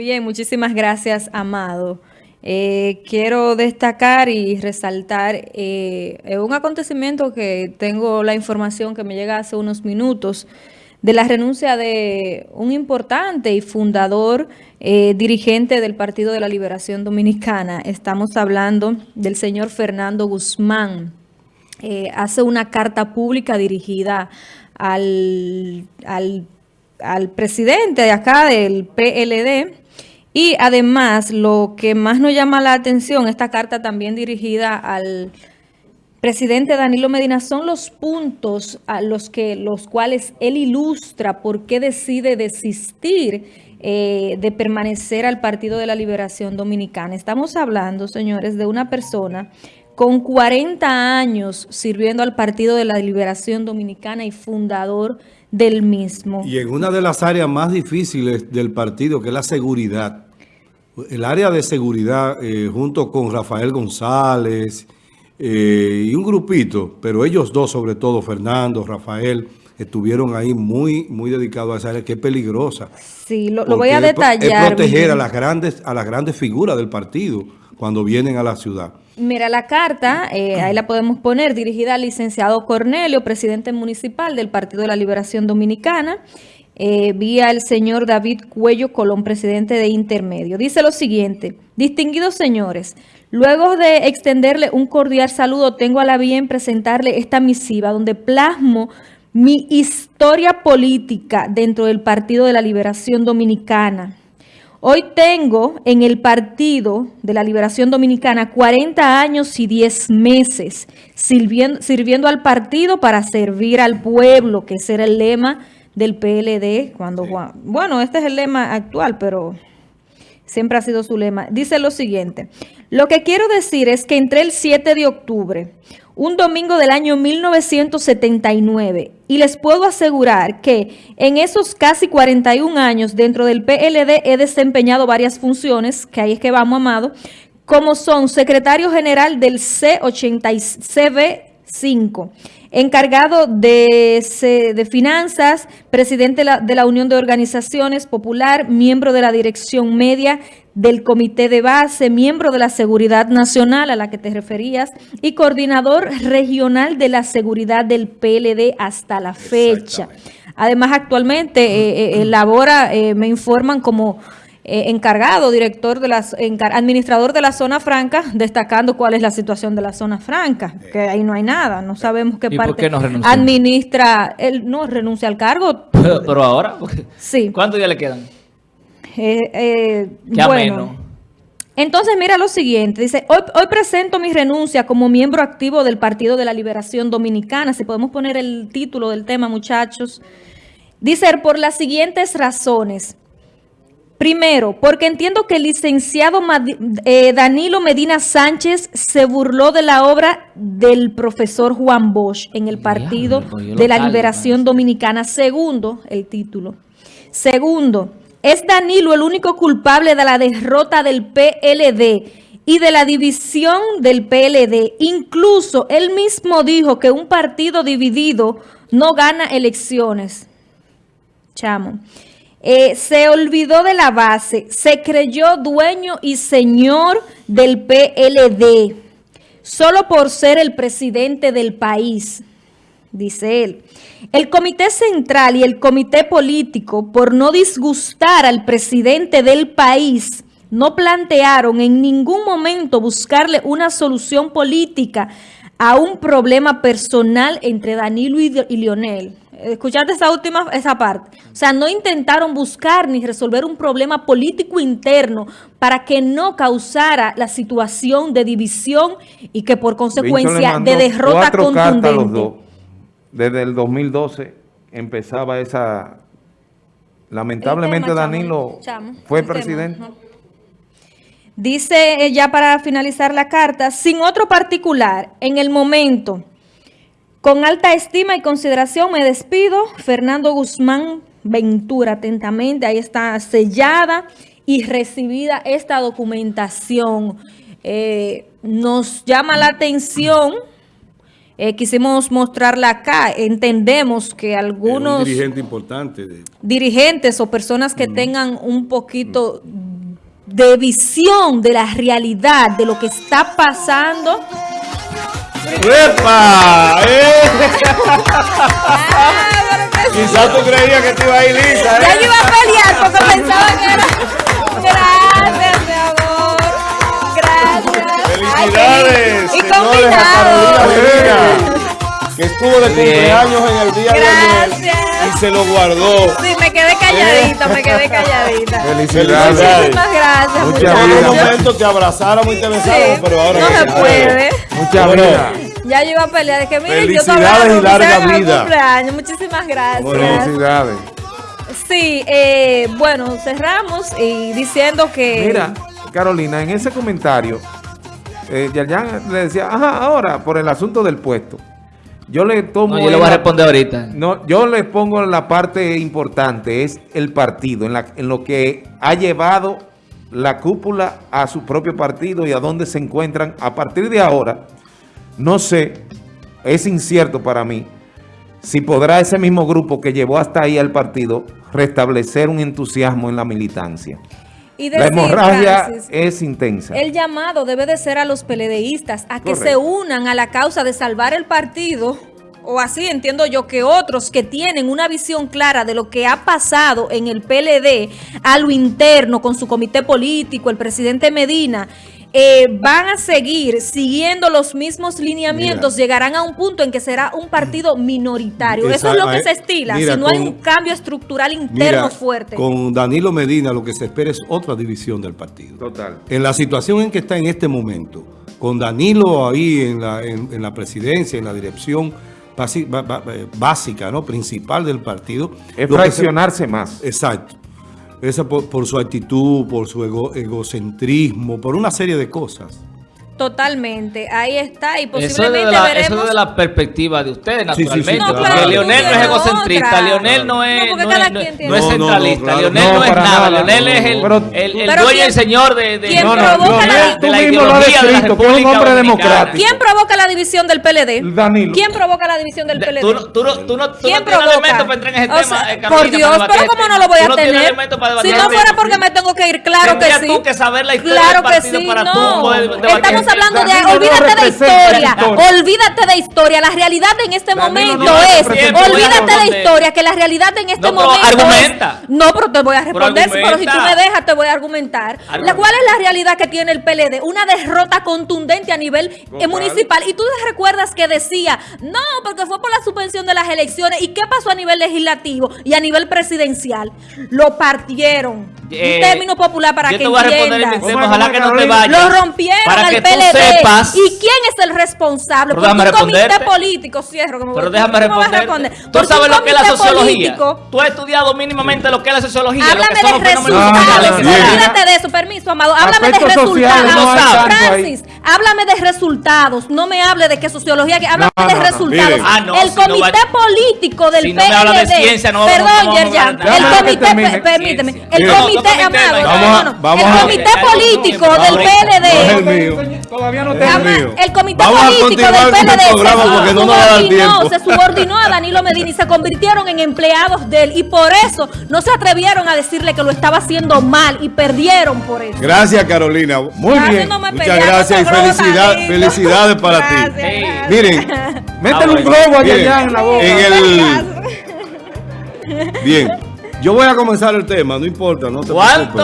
Bien, muchísimas gracias, Amado. Eh, quiero destacar y resaltar eh, un acontecimiento que tengo la información que me llega hace unos minutos de la renuncia de un importante y fundador eh, dirigente del Partido de la Liberación Dominicana. Estamos hablando del señor Fernando Guzmán. hace una carta pública dirigida al, al, al presidente de acá del PLD, y además, lo que más nos llama la atención, esta carta también dirigida al presidente Danilo Medina, son los puntos a los, que, los cuales él ilustra por qué decide desistir eh, de permanecer al Partido de la Liberación Dominicana. Estamos hablando, señores, de una persona con 40 años sirviendo al Partido de la Liberación Dominicana y fundador del mismo. Y en una de las áreas más difíciles del partido, que es la seguridad. El área de seguridad, eh, junto con Rafael González eh, y un grupito, pero ellos dos, sobre todo, Fernando, Rafael, estuvieron ahí muy muy dedicados a esa área que es peligrosa. Sí, lo, voy a detallar. Es proteger a las, grandes, a las grandes figuras del partido cuando vienen a la ciudad. Mira, la carta, eh, ahí la podemos poner, dirigida al licenciado Cornelio, presidente municipal del Partido de la Liberación Dominicana, eh, vía el señor David Cuello Colón, presidente de Intermedio. Dice lo siguiente, distinguidos señores, luego de extenderle un cordial saludo, tengo a la bien presentarle esta misiva donde plasmo mi historia política dentro del Partido de la Liberación Dominicana Hoy tengo en el Partido de la Liberación Dominicana 40 años y 10 meses sirviendo, sirviendo al partido para servir al pueblo, que ese era el lema del PLD. cuando Bueno, este es el lema actual, pero siempre ha sido su lema. Dice lo siguiente, lo que quiero decir es que entre el 7 de octubre, un domingo del año 1979 y les puedo asegurar que en esos casi 41 años dentro del PLD he desempeñado varias funciones, que ahí es que vamos, Amado, como son secretario general del C85, encargado de, de finanzas, presidente de la, de la Unión de Organizaciones Popular, miembro de la Dirección Media del Comité de Base, miembro de la Seguridad Nacional a la que te referías y coordinador regional de la seguridad del PLD hasta la fecha. Además, actualmente eh, eh, elabora, eh, me informan como encargado, director de las, administrador de la zona franca, destacando cuál es la situación de la zona franca, que ahí no hay nada, no sabemos qué parte administra, él no renuncia al cargo. Pero, ahora, sí. ¿cuántos días le quedan? Eh, eh, bueno, entonces mira lo siguiente, dice, hoy, hoy presento mi renuncia como miembro activo del Partido de la Liberación Dominicana, si podemos poner el título del tema muchachos, dice por las siguientes razones. Primero, porque entiendo que el licenciado eh, Danilo Medina Sánchez se burló de la obra del profesor Juan Bosch en el Partido de la Liberación Dominicana. Segundo, el título. Segundo, ¿Es Danilo el único culpable de la derrota del PLD y de la división del PLD? Incluso él mismo dijo que un partido dividido no gana elecciones. Chamo. Eh, se olvidó de la base, se creyó dueño y señor del PLD, solo por ser el presidente del país dice él. El Comité Central y el Comité Político, por no disgustar al presidente del país, no plantearon en ningún momento buscarle una solución política a un problema personal entre Danilo y, Lionel. Escuchaste esa última esa parte. O sea, no intentaron buscar ni resolver un problema político interno para que no causara la situación de división y que por consecuencia de derrota contundente desde el 2012 empezaba esa... Lamentablemente Danilo fue presidente. Dice eh, ya para finalizar la carta, sin otro particular, en el momento, con alta estima y consideración me despido, Fernando Guzmán Ventura, atentamente, ahí está sellada y recibida esta documentación. Eh, nos llama la atención eh, quisimos mostrarla acá. Entendemos que algunos... dirigente importante. Dirigentes o personas que tengan un poquito de visión de la realidad, de lo que está pasando. ¡Epa! ¡Eh! Quizás tú creías que te iba a ir lisa. ¿eh? Ya yo iba a pelear porque pensaba que era... Felicidades, Ay, y señores, a Carolina que estuvo de cumpleaños en el día de ayer y se lo guardó. Sí, me quedé calladita, me quedé calladita. Felicidades. Muchísimas gracias. Muchas gracias. En un momento te abrazáramos y te besáramos, pero ahora no se puede. Muchas gracias. Ya yo iba a pelear, dije, mire, yo todavía y larga vida. cumpleaños. Muchísimas gracias. Felicidades. Sí, eh, bueno, cerramos y diciendo que... Mira, Carolina, en ese comentario, eh, le decía, ajá, ahora, por el asunto del puesto. Yo le tomo... yo le voy a responder ahorita. No, yo le pongo la parte importante, es el partido, en, la, en lo que ha llevado la cúpula a su propio partido y a dónde se encuentran. A partir de ahora, no sé, es incierto para mí, si podrá ese mismo grupo que llevó hasta ahí al partido restablecer un entusiasmo en la militancia la hemorragia es intensa. El llamado debe de ser a los peledeístas a que se unan a la causa de salvar el partido o así entiendo yo que otros que tienen una visión clara de lo que ha pasado en el PLD a lo interno con su comité político, el presidente Medina eh, van a seguir siguiendo los mismos lineamientos, llegarán a un punto en que será un partido minoritario. Eso es lo que se estila, si no hay un cambio estructural interno fuerte. Con Danilo Medina lo que se espera es otra división del partido. Total. En la situación en que está en este momento, con Danilo ahí en la, en, la presidencia, en la dirección básica, ¿no? principal del partido. Es fraccionarse más. Exacto. Esa por, su actitud, por su egocentrismo, por una serie de cosas. Totalmente, ahí está y posiblemente eso de la, veremos... Eso de la perspectiva de usted, naturalmente. Sí, sí, sí, Leonel no es egocentrista, Leonel no es, no, no, es centralista, Leonel no es nada, Leonel es el, el, el dueño y el señor de, de, ¿quién provoca la, de la ideología de la República un hombre democrático. ¿Quién provoca la división del PLD? Danilo. ¿Quién provoca la división del PLD? Tú, tú, tú, tú no, ¿Quién provoca? para entrar en ese tema, eh, Por Dios, pero ¿cómo no lo voy a tener? Si no fuera porque me tengo que ir, claro que sí. tú que saber la historia del partido para tú Estamos hablando de olvídate de historia, olvídate de historia. La realidad en este momento es, olvídate de historia, que la realidad en este momento argumenta. es, no, pero te voy a responder, pero, si tú me dejas te voy a argumentar. La, ¿Cuál es la realidad que tiene el PLD? Una derrota contundente a nivel eh, municipal. Y tú te recuerdas que decía, no, porque fue por la suspensión de las elecciones. ¿Y qué pasó a nivel legislativo y a nivel presidencial? Lo partieron. Un eh, término popular para que entiendas. Ojalá que no te vayas. Lo rompieron al PLD. ¿Y quién es el responsable? Un comité político, cierro. Que me Pero déjame responder. ¿Tú sabes lo que es la sociología? Tú has estudiado mínimamente lo que es la sociología. Háblame de resultados. Olvídate de eso, permiso, amado. Háblame de resultados. Francis, háblame de resultados. No me hable de qué sociología. Háblame de resultados. Ah, el comité político del PLD. Perdón, Yerjan. El comité, permíteme. El comité, amado. El comité político del PLD. Todavía no el comité político del PLD se, subordinó, se subordinó a Danilo Medina y se convirtieron en empleados de él. Y por eso no se atrevieron a decirle que lo estaba haciendo mal y perdieron por eso. Gracias, Carolina. Muy bien. Muchas gracias y felicidad, felicidades para ti. Miren, métele un globo allá en la boca. En el... Bien. Yo voy a comenzar el tema, no importa, no te ¿Cuánto?